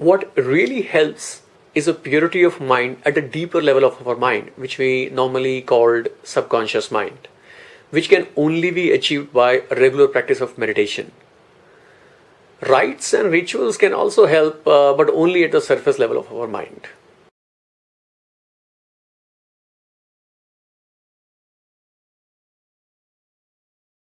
what really helps is a purity of mind at a deeper level of our mind, which we normally called subconscious mind, which can only be achieved by a regular practice of meditation. Rites and rituals can also help, uh, but only at the surface level of our mind.